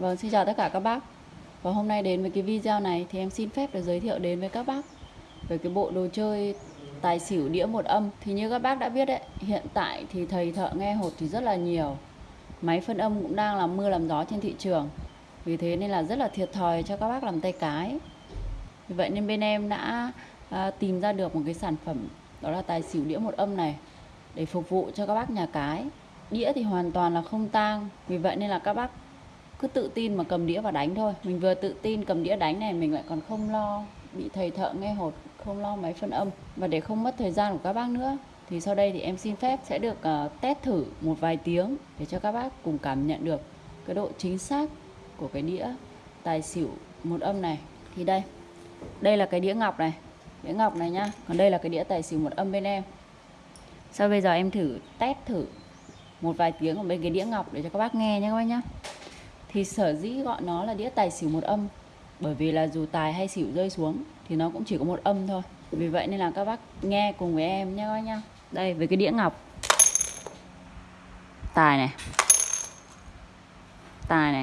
Vâng, xin chào tất cả các bác. Và hôm nay đến với cái video này thì em xin phép được giới thiệu đến với các bác về cái bộ đồ chơi tài xỉu đĩa một âm. Thì như các bác đã biết đấy, hiện tại thì thầy thợ nghe hột thì rất là nhiều. Máy phân âm cũng đang làm mưa làm gió trên thị trường. Vì thế nên là rất là thiệt thòi cho các bác làm tay cái. Vì vậy nên bên em đã à, tìm ra được một cái sản phẩm đó là tài xỉu đĩa một âm này Để phục vụ cho các bác nhà cái. Đĩa thì hoàn toàn là không tang. Vì vậy nên là các bác cứ tự tin mà cầm đĩa và đánh thôi. Mình vừa tự tin cầm đĩa đánh này mình lại còn không lo bị thầy thợ nghe hột không lo máy phân âm. Và để không mất thời gian của các bác nữa thì sau đây thì em xin phép sẽ được uh, test thử một vài tiếng để cho các bác cùng cảm nhận được cái độ chính xác của cái đĩa tài xỉu một âm này. Thì đây đây là cái đĩa ngọc này đĩa ngọc này nhá. Còn đây là cái đĩa tài xỉu một âm bên em. Sau bây giờ em thử test thử một vài tiếng ở bên cái đĩa ngọc để cho các bác nghe nhé các bác nhá thì sở dĩ gọi nó là đĩa tài xỉu một âm, bởi vì là dù tài hay xỉu rơi xuống thì nó cũng chỉ có một âm thôi. Vì vậy nên là các bác nghe cùng với em nhé các bác nhá. Đây, với cái đĩa ngọc. Tài này. Tài này.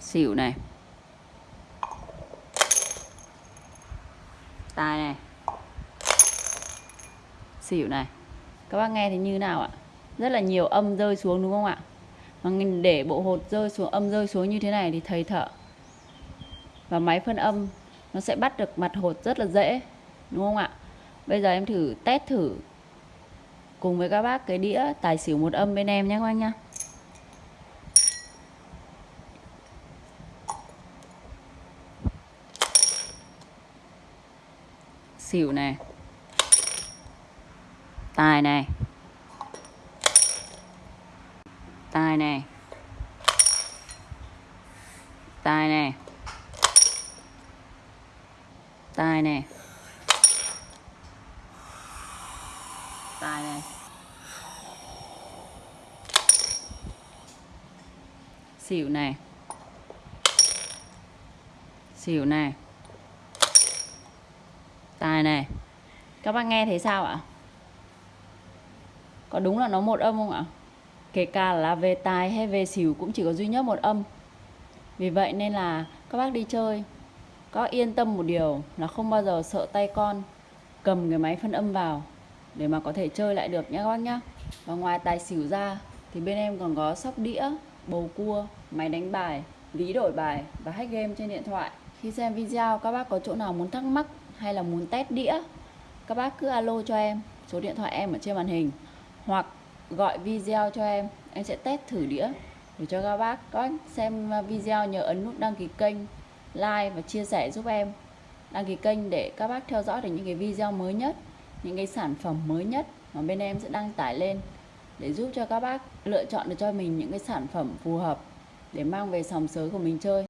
Xỉu này. Tài này. Xỉu này. Các bác nghe thì như nào ạ? Rất là nhiều âm rơi xuống, đúng không ạ? Mà để bộ hột rơi xuống, âm rơi xuống như thế này thì thầy thợ và máy phân âm nó sẽ bắt được mặt hột rất là dễ, đúng không ạ? Bây giờ em thử test thử cùng với các bác cái đĩa tài xỉu một âm bên em nhé các anh nhá. Xỉu này, tài này tài này tài này tài này tài này xỉu này xỉu này tài này các bác nghe thấy sao ạ? Có đúng là nó một âm không ạ? Kể cả là về tài hay về xỉu cũng chỉ có duy nhất một âm. Vì vậy nên là các bác đi chơi có yên tâm một điều, là không bao giờ sợ tay con, cầm cái máy phân âm vào để mà có thể chơi lại được nhé các bác nhá. Và ngoài tài xỉu ra thì bên em còn có sóc đĩa, bầu cua, máy đánh bài ví đổi bài và hack game trên điện thoại. Khi xem video các bác có chỗ nào muốn thắc mắc hay là muốn test đĩa, các bác cứ alo cho em, số điện thoại em ở trên màn hình. Hoặc gọi video cho em. Em sẽ test thử đĩa để cho các bác có xem video nhớ ấn nút đăng ký kênh, like và chia sẻ giúp em. Đăng ký kênh để các bác theo dõi được những cái video mới nhất, những cái sản phẩm mới nhất mà bên em sẽ đăng tải lên để giúp cho các bác lựa chọn được cho mình những cái sản phẩm phù hợp để mang về sòng sới của mình chơi.